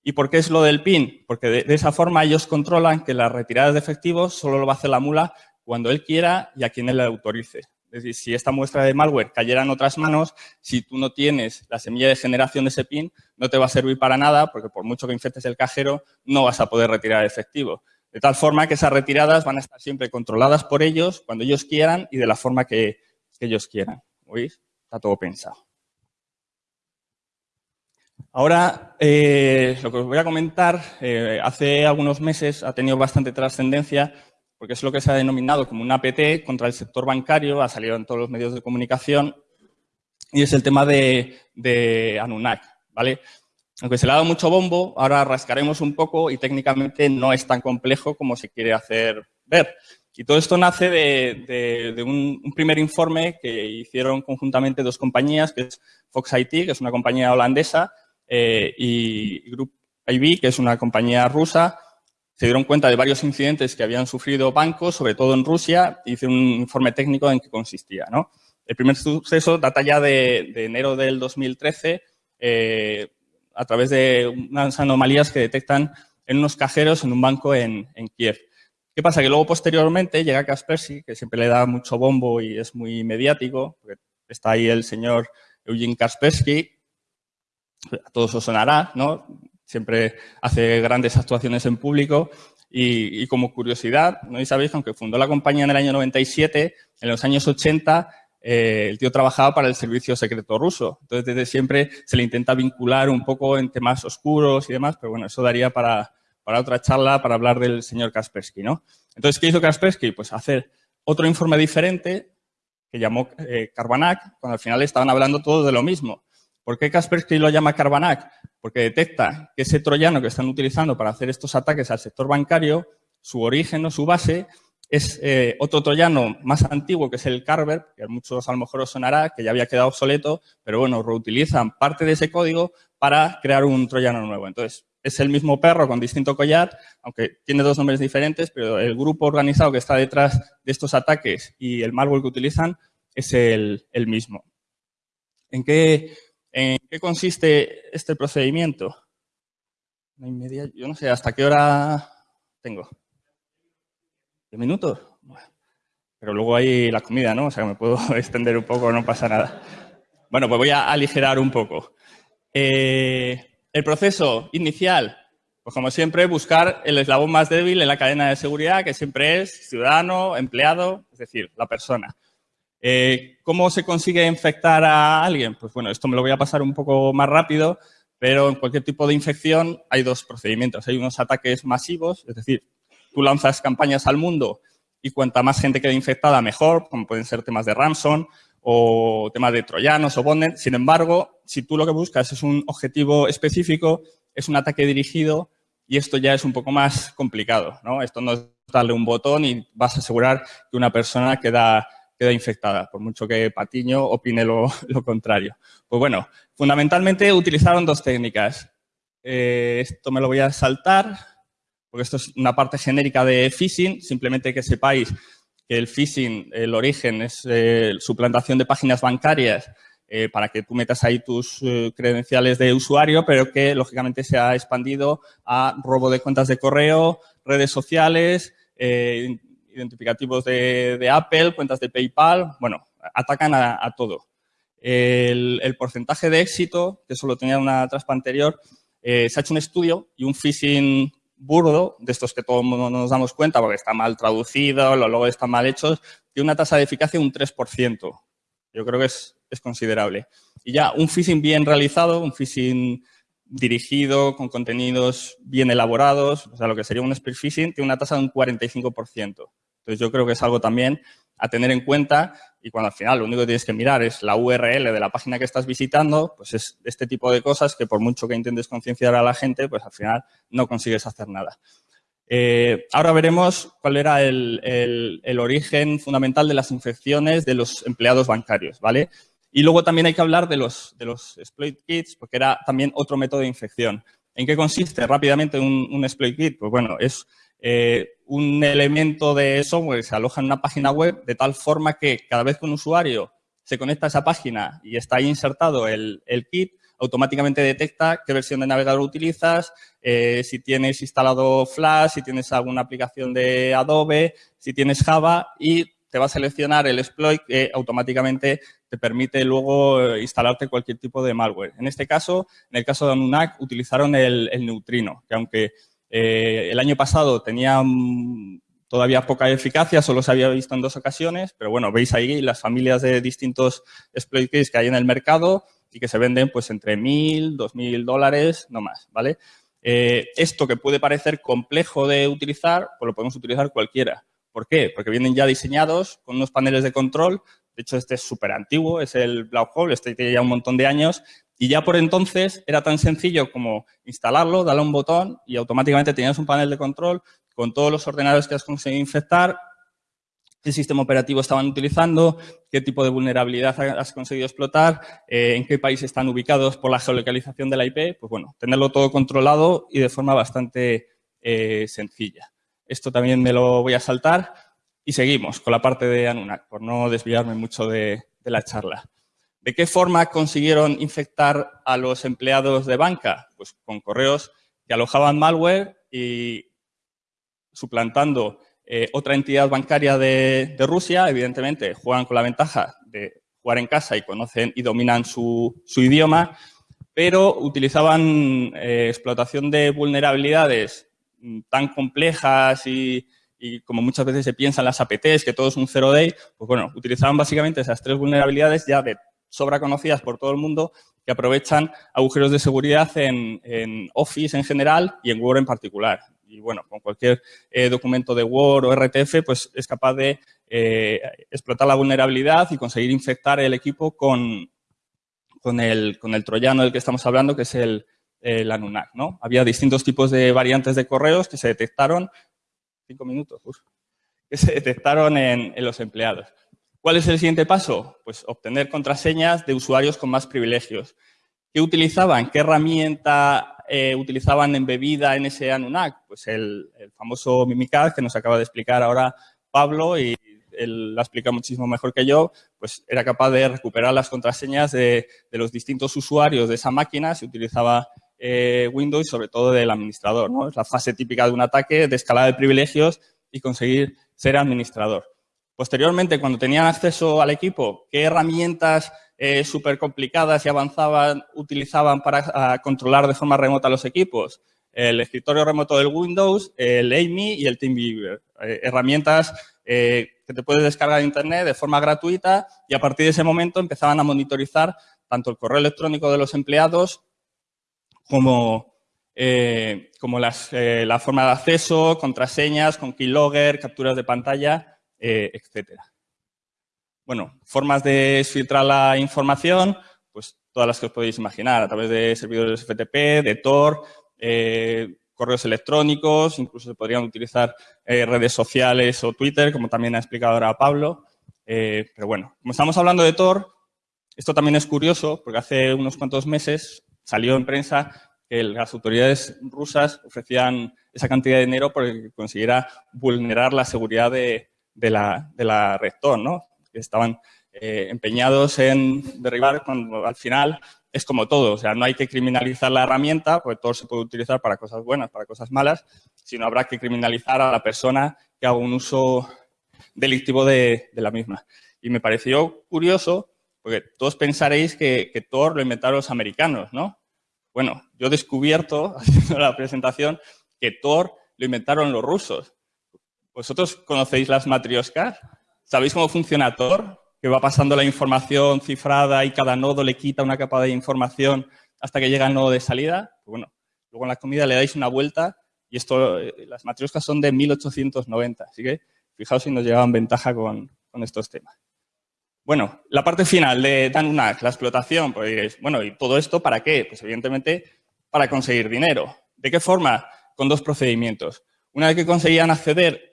¿Y por qué es lo del PIN? Porque de, de, esa forma ellos controlan que las retiradas de efectivos solo lo va a hacer la mula cuando él quiera y a quien él le autorice. Es decir, si esta muestra de malware cayera en otras manos, si tú no tienes la semilla de generación de ese PIN, no te va a servir para nada porque por mucho que infectes el cajero, no vas a poder retirar efectivo. De tal forma que esas retiradas van a estar siempre controladas por ellos cuando ellos quieran y de la forma que, ellos quieran. ¿Oís? Está todo pensado. Ahora, eh, lo que os voy a comentar, eh, hace algunos meses ha tenido bastante trascendencia porque es lo que se ha denominado como un APT contra el sector bancario, ha salido en todos los medios de comunicación, y es el tema de, de Anunak, ¿vale? Aunque se le ha dado mucho bombo, ahora rascaremos un poco y técnicamente no es tan complejo como se quiere hacer ver. Y todo esto nace de, un, primer informe que hicieron conjuntamente dos compañías, que es Fox IT, que es una compañía holandesa, eh, y Group IB, que es una compañía rusa. Se dieron cuenta de varios incidentes que habían sufrido bancos, sobre todo en Rusia, y hice un informe técnico en qué consistía. El primer suceso data ya de, enero del 2013, eh, a través de unas anomalías que detectan en unos cajeros en un banco en Kiev. ¿Qué pasa? Que luego posteriormente llega Kaspersky, que siempre le da mucho bombo y es muy mediático, porque está ahí el señor Eugene Kaspersky, a todos os sonará, ¿no? Siempre hace grandes actuaciones en público y, como curiosidad, ¿no? Y sabéis que aunque fundó la compañía en el año 97, en los años 80 eh, el tío trabajaba para el servicio secreto ruso. Entonces, desde siempre se le intenta vincular un poco en temas oscuros y demás, pero bueno, eso daría para, otra charla para hablar del señor Kaspersky, ¿no? Entonces, ¿qué hizo Kaspersky? Pues hacer otro informe diferente que llamó eh, cuando al final estaban hablando todos de lo mismo. ¿Por qué Kaspersky lo llama Carbanac? Porque detecta que ese troyano que están utilizando para hacer estos ataques al sector bancario, su origen o su base es eh, otro troyano más antiguo que es el Carver, que a muchos a lo mejor os sonará, que ya había quedado obsoleto, pero bueno, reutilizan parte de ese código para crear un troyano nuevo. Entonces, es el mismo perro con distinto collar, aunque tiene dos nombres diferentes, pero el grupo organizado que está detrás de estos ataques y el malware que utilizan es el, mismo. ¿En qué, ¿En qué consiste este procedimiento? Yo no sé, ¿hasta qué hora tengo? ¿Diez minutos? Pero luego hay la comida, ¿no? O sea, me puedo extender un poco, no pasa nada. Bueno, pues voy a aligerar un poco. Eh, el proceso inicial, pues como siempre, buscar el eslabón más débil en la cadena de seguridad, que siempre es ciudadano, empleado, es decir, la persona. Eh, ¿Cómo se consigue infectar a alguien? Pues bueno, esto me lo voy a pasar un poco más rápido, pero en cualquier tipo de infección hay dos procedimientos. Hay unos ataques masivos, es decir, tú lanzas campañas al mundo y cuanta más gente quede infectada, mejor, como pueden ser temas de ransom, o temas de troyanos o bondnet. Sin embargo, si tú lo que buscas es un objetivo específico, es un ataque dirigido y esto ya es un poco más complicado. ¿no? Esto no es darle un botón y vas a asegurar que una persona queda, queda infectada, por mucho que Patiño opine lo, contrario. Pues bueno, fundamentalmente utilizaron dos técnicas. Eh, esto me lo voy a saltar, porque esto es una parte genérica de phishing, simplemente que sepáis que el phishing, el origen es eh, suplantación de páginas bancarias eh, para que tú metas ahí tus eh, credenciales de usuario, pero que lógicamente se ha expandido a robo de cuentas de correo, redes sociales, identificativos de, Apple, cuentas de PayPal, bueno, atacan a, todo. El, porcentaje de éxito, que eso lo tenía en una traspa anterior, se ha hecho un estudio y un phishing burdo, de estos que todo el mundo nos damos cuenta porque está mal traducido, los logos están mal hechos, tiene una tasa de eficacia de un 3%. Yo creo que es, considerable. Y ya un phishing bien realizado, un phishing dirigido, con contenidos bien elaborados, o sea, lo que sería un spear phishing, tiene una tasa de un 45%. Entonces, yo creo que es algo también a tener en cuenta y cuando al final lo único que tienes que mirar es la URL de la página que estás visitando, pues es este tipo de cosas que por mucho que intentes concienciar a la gente, pues al final no consigues hacer nada. Eh, ahora veremos cuál era el, origen fundamental de las infecciones de los empleados bancarios, ¿vale? Y luego también hay que hablar de los, exploit kits, porque era también otro método de infección. ¿En qué consiste rápidamente un exploit kit? Pues bueno, es eh, un elemento de software que se aloja en una página web de tal forma que cada vez que un usuario se conecta a esa página y está ahí insertado el, kit, automáticamente detecta qué versión de navegador utilizas, eh, si tienes instalado Flash, si tienes alguna aplicación de Adobe, si tienes Java y te va a seleccionar el exploit que automáticamente te permite luego eh, instalarte cualquier tipo de malware. En este caso, en el caso de Anunak, utilizaron el, el neutrino, que aunque eh, el año pasado tenía mm, todavía poca eficacia, solo se había visto en dos ocasiones, pero bueno, veis ahí las familias de distintos exploit keys que hay en el mercado y que se venden pues entre mil, dos mil dólares, no más, ¿vale? Eh, esto que puede parecer complejo de utilizar, pues lo podemos utilizar cualquiera, ¿Por qué? Porque vienen ya diseñados con unos paneles de control. De hecho, este es súper antiguo, es el Black Hole, este tiene ya un montón de años. Y ya por entonces era tan sencillo como instalarlo, darle un botón y automáticamente tenías un panel de control con todos los ordenadores que has conseguido infectar, qué sistema operativo estaban utilizando, qué tipo de vulnerabilidad has conseguido explotar, eh, en qué país están ubicados por la geolocalización de la IP, pues bueno, tenerlo todo controlado y de forma bastante eh, sencilla. Esto también me lo voy a saltar y seguimos con la parte de Anunak, por no desviarme mucho de la charla. ¿De qué forma consiguieron infectar a los empleados de banca? Pues con correos que alojaban malware y suplantando eh, otra entidad bancaria de, Rusia, evidentemente, juegan con la ventaja de jugar en casa y conocen y dominan su, idioma, pero utilizaban eh, explotación de vulnerabilidades mm, tan complejas y, como muchas veces se piensa en las APTs, que todo es un zero day, pues bueno, utilizaban básicamente esas tres vulnerabilidades ya de sobra conocidas por todo el mundo que aprovechan agujeros de seguridad en, en Office en general y en Word en particular y bueno, con cualquier eh, documento de Word o RTF, pues es capaz de eh, explotar la vulnerabilidad y conseguir infectar el equipo con, con, el, con el troyano del que estamos hablando, que es el, el Anunnaki, ¿no? Había distintos tipos de variantes de correos que se detectaron, cinco minutos, que se detectaron en, en los empleados. ¿Cuál es el siguiente paso? Pues obtener contraseñas de usuarios con más privilegios. ¿Qué utilizaban? ¿Qué herramienta eh, utilizaban en bebida en ese Anunnaki? Pues el, famoso Mimikaz que nos acaba de explicar ahora Pablo y él la explica muchísimo mejor que yo, pues era capaz de recuperar las contraseñas de, los distintos usuarios de esa máquina, se utilizaba eh, Windows y sobre todo del administrador. ¿no? Es la fase típica de un ataque de escalada de privilegios y conseguir ser administrador. Posteriormente, cuando tenían acceso al equipo, ¿qué herramientas eh, súper complicadas y avanzaban, utilizaban para controlar de forma remota los equipos. El escritorio remoto del Windows, el AMI y el TeamViewer. Eh, herramientas eh, que te puedes descargar de Internet de forma gratuita y a partir de ese momento empezaban a monitorizar tanto el correo electrónico de los empleados como, como la forma de acceso, contraseñas, con keylogger, capturas de pantalla, etcétera. Bueno, formas de filtrar la información, pues todas las que os podéis imaginar, a través de servidores FTP, de Tor, eh, correos electrónicos, incluso se podrían utilizar eh, redes sociales o Twitter, como también ha explicado ahora Pablo. Eh, pero bueno, como estamos hablando de Tor, esto también es curioso, porque hace unos cuantos meses salió en prensa que las autoridades rusas ofrecían esa cantidad de dinero para que consiguiera vulnerar la seguridad de, la, de la red Tor, ¿no? que estaban eh, empeñados en derribar, cuando al final es como todo, o sea, no hay que criminalizar la herramienta, porque todo se puede utilizar para cosas buenas, para cosas malas, sino habrá que criminalizar a la persona que haga un uso delictivo de, la misma. Y me pareció curioso, porque todos pensaréis que, que Tor lo inventaron los americanos, ¿no? Bueno, yo he descubierto, haciendo la presentación, que Tor lo inventaron los rusos. ¿Vosotros conocéis las matrioscas? ¿Sabéis cómo funciona Tor? Que va pasando la información cifrada y cada nodo le quita una capa de información hasta que llega el nodo de salida. Pues bueno, luego en la comida le dais una vuelta y esto, eh, las matrioscas son de 1890, así que fijaos si nos llevaban ventaja con, estos temas. Bueno, la parte final de Danunak, la explotación, pues diréis, bueno, ¿y todo esto para qué? Pues evidentemente para conseguir dinero. ¿De qué forma? Con dos procedimientos. Una vez que conseguían acceder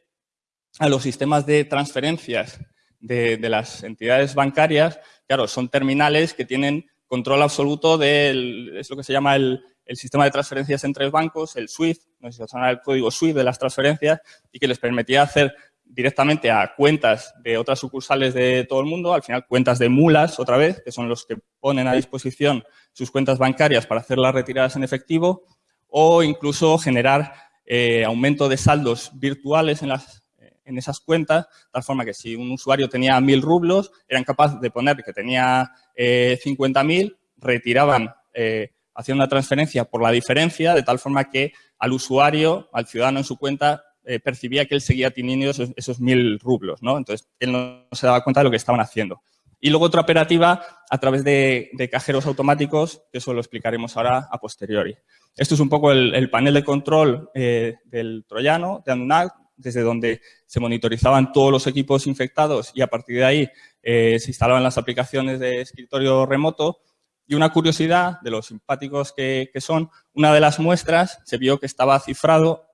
a los sistemas de transferencias de, las entidades bancarias, claro, son terminales que tienen control absoluto del, es lo que se llama el, sistema de transferencias entre bancos, el SWIFT, no sé si el código SWIFT de las transferencias, y que les permitía hacer directamente a cuentas de otras sucursales de todo el mundo, al final cuentas de mulas otra vez, que son los que ponen a disposición sus cuentas bancarias para hacer las retiradas en efectivo, o incluso generar eh, aumento de saldos virtuales en las en esas cuentas, de tal forma que si un usuario tenía 1.000 rublos, eran capaces de poner que tenía eh, 50.000, retiraban, eh, hacían una transferencia por la diferencia, de tal forma que al usuario, al ciudadano en su cuenta, eh, percibía que él seguía teniendo esos, esos 1.000 rublos, ¿no? Entonces, él no se daba cuenta de lo que estaban haciendo. Y luego otra operativa a través de, cajeros automáticos, que eso lo explicaremos ahora a posteriori. Esto es un poco el, panel de control eh, del troyano, de Anunnaki, desde donde se monitorizaban todos los equipos infectados y a partir de ahí eh, se instalaban las aplicaciones de escritorio remoto. Y una curiosidad de los simpáticos que, son, una de las muestras se vio que estaba cifrado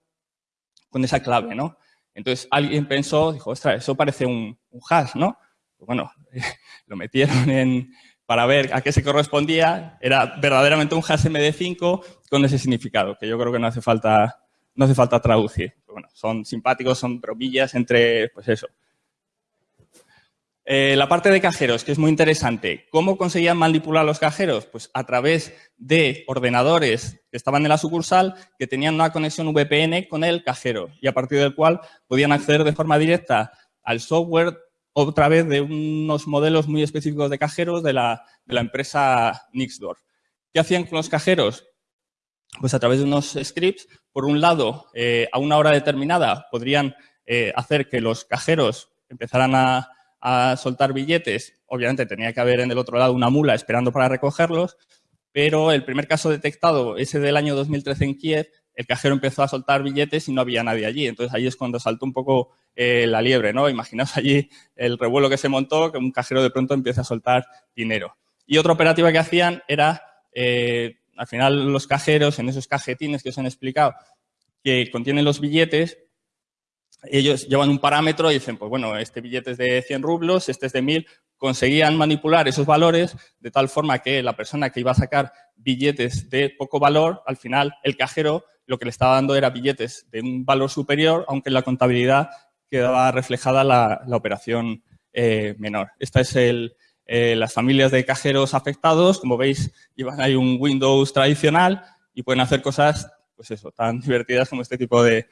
con esa clave, ¿no? Entonces alguien pensó, dijo, ostras, eso parece un, hash, ¿no? Pues bueno, lo metieron en, para ver a qué se correspondía, era verdaderamente un hash MD5 con ese significado, que yo creo que no hace falta, no hace falta traducir. Bueno, son simpáticos, son bromillas entre, pues eso, eh, la parte de cajeros, que es muy interesante. ¿Cómo conseguían manipular los cajeros? Pues a través de ordenadores que estaban en la sucursal que tenían una conexión VPN con el cajero y a partir del cual podían acceder de forma directa al software otra vez de unos modelos muy específicos de cajeros de la, empresa Nixdorf. ¿Qué hacían con los cajeros? Pues a través de unos scripts, por un lado, eh, a una hora determinada podrían eh, hacer que los cajeros empezaran a, soltar billetes, obviamente tenía que haber en el otro lado una mula esperando para recogerlos, pero el primer caso detectado, ese del año 2013 en Kiev, el cajero empezó a soltar billetes y no había nadie allí. Entonces ahí es cuando saltó un poco eh, la liebre, ¿no? Imaginaos allí el revuelo que se montó, que un cajero de pronto empieza a soltar dinero. Y otra operativa que hacían era, al final los cajeros, en esos cajetines que os han explicado, que contienen los billetes, ellos llevan un parámetro y dicen, pues bueno, este billete es de 100 rublos, este es de 1000, conseguían manipular esos valores de tal forma que la persona que iba a sacar billetes de poco valor, al final el cajero lo que le estaba dando era billetes de un valor superior, aunque en la contabilidad quedaba reflejada la, operación eh, menor. Esta es el, eh, las familias de cajeros afectados, como veis, llevan ahí un Windows tradicional y pueden hacer cosas, pues eso, tan divertidas como este tipo de,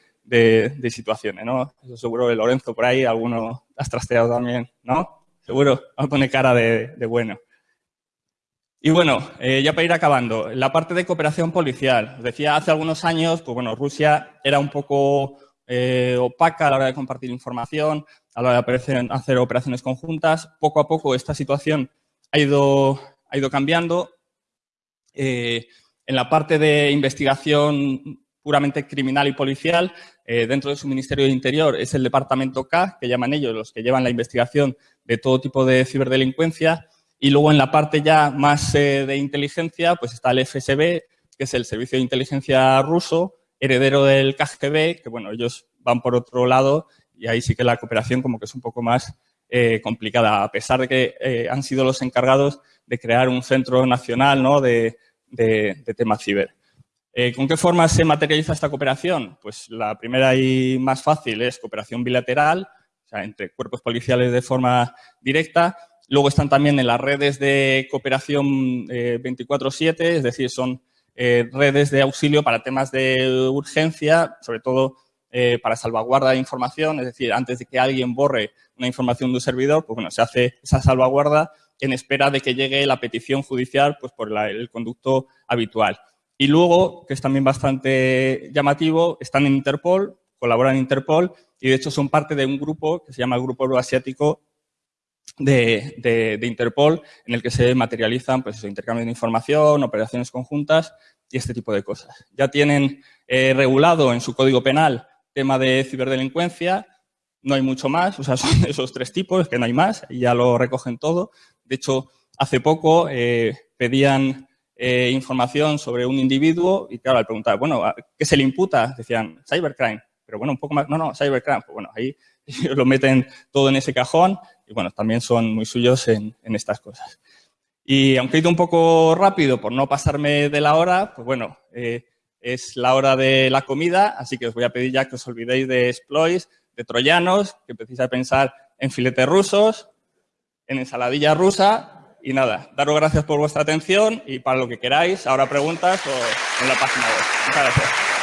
situaciones, ¿no? Eso seguro que Lorenzo por ahí, alguno has trasteado también, ¿no? Seguro, a poner cara de, bueno. Y bueno, eh, ya para ir acabando, la parte de cooperación policial. decía, hace algunos años, pues bueno, Rusia era un poco eh, opaca a la hora de compartir información, a la hora de hacer operaciones conjuntas. Poco a poco esta situación ha ido, cambiando. Eh, en la parte de investigación puramente criminal y policial, eh, dentro de su Ministerio de Interior es el Departamento K, que llaman ellos, los que llevan la investigación de todo tipo de ciberdelincuencia. Y luego en la parte ya más eh, de inteligencia, pues está el FSB, que es el Servicio de Inteligencia ruso, heredero del KGB, que bueno, ellos van por otro lado y ahí sí que la cooperación como que es un poco más eh, complicada, a pesar de que han sido los encargados de crear un centro nacional ¿no? de, de, de ciber. Eh, ¿Con qué forma se materializa esta cooperación? Pues la primera y más fácil es cooperación bilateral, o sea, entre cuerpos policiales de forma directa. Luego están también en las redes de cooperación 24-7, eh, es decir, son eh, redes de auxilio para temas de urgencia, sobre todo para salvaguarda de información, es decir, antes de que alguien borre una información de un servidor, pues bueno, se hace esa salvaguarda en espera de que llegue la petición judicial pues por el conducto habitual. Y luego, que es también bastante llamativo, están en Interpol, colaboran en Interpol y de hecho son parte de un grupo que se llama el Grupo Euroasiático de, de, Interpol, en el que se materializan pues, intercambios de información, operaciones conjuntas y este tipo de cosas. Ya tienen eh, regulado en su código penal tema de ciberdelincuencia, no hay mucho más, o sea, son esos tres tipos, que no hay más, ya lo recogen todo. De hecho, hace poco eh, pedían eh, información sobre un individuo y claro, al preguntar, bueno, ¿qué se le imputa? Decían, cybercrime. Pero bueno, un poco más, no, no, cybercrime. Pues bueno, ahí lo meten todo en ese cajón y bueno, también son muy suyos en, estas cosas. Y aunque he ido un poco rápido por no pasarme de la hora, pues bueno, eh, es la hora de la comida, así que os voy a pedir ya que os olvidéis de exploits, de troyanos, que empecéis a pensar en filetes rusos, en ensaladilla rusa y nada, daros gracias por vuestra atención y para lo que queráis, ahora preguntas o en la página web. Muchas gracias.